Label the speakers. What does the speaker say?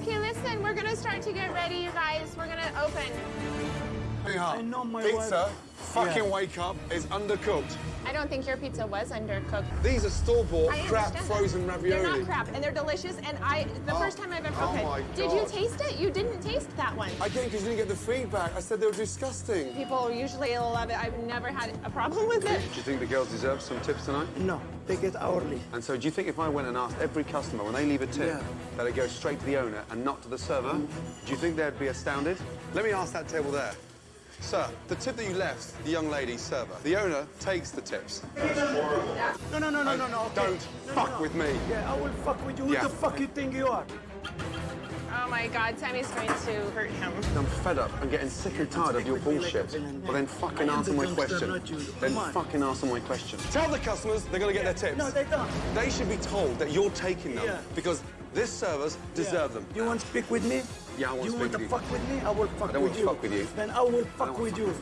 Speaker 1: Okay, listen, we're gonna start to get ready, you guys. We're gonna open.
Speaker 2: I
Speaker 3: know my
Speaker 2: Pizza.
Speaker 3: wife
Speaker 2: fucking
Speaker 3: Yeah.
Speaker 2: wake up, is undercooked.
Speaker 1: I don't think your pizza was undercooked.
Speaker 2: These are store-bought crap frozen ravioli.
Speaker 1: They're not crap, and they're delicious. And I, the
Speaker 2: Oh.
Speaker 1: first time I've ever
Speaker 2: Oh
Speaker 1: opened.
Speaker 2: my
Speaker 1: Did you taste it? You didn't taste that one.
Speaker 2: I didn't because you didn't get the feedback. I said they were disgusting.
Speaker 1: People usually love it. I've never had a problem with it.
Speaker 4: Do you think the girls deserve some tips tonight?
Speaker 3: No, they get hourly.
Speaker 4: And so do you think if I went and asked every customer when they leave a tip
Speaker 3: Yeah.
Speaker 4: that it goes straight to the owner and not to the server, mm-hmm. do you think they'd be astounded?
Speaker 2: Let me ask that table there. Sir, the tip that you left the young lady server, the owner takes the tips.
Speaker 3: No, no, no, no, no, no. okay.
Speaker 2: Don't
Speaker 3: No, no,
Speaker 2: fuck
Speaker 3: no.
Speaker 2: with me.
Speaker 3: Yeah, I will fuck with you. Who the fuck you think you are?
Speaker 1: Oh my God, Sammy's going to hurt him.
Speaker 4: I'm fed up I'm getting sick and tired of your bullshit. Well, then fucking answer
Speaker 3: the
Speaker 4: my question. Then
Speaker 3: on.
Speaker 4: fucking answer my question.
Speaker 2: Tell the customers they're going to get their tips.
Speaker 3: No, they don't.
Speaker 2: They should be told that you're taking them
Speaker 3: Yeah.
Speaker 2: because this servers deserve them.
Speaker 3: You want to speak with me?
Speaker 4: Yeah, I want to
Speaker 3: you
Speaker 4: speak
Speaker 3: want
Speaker 4: with
Speaker 3: to
Speaker 4: you.
Speaker 3: fuck with me? I will fuck
Speaker 4: I
Speaker 3: with
Speaker 4: want to
Speaker 3: you.
Speaker 4: fuck with you.
Speaker 3: Then I will fuck
Speaker 4: want
Speaker 3: with you.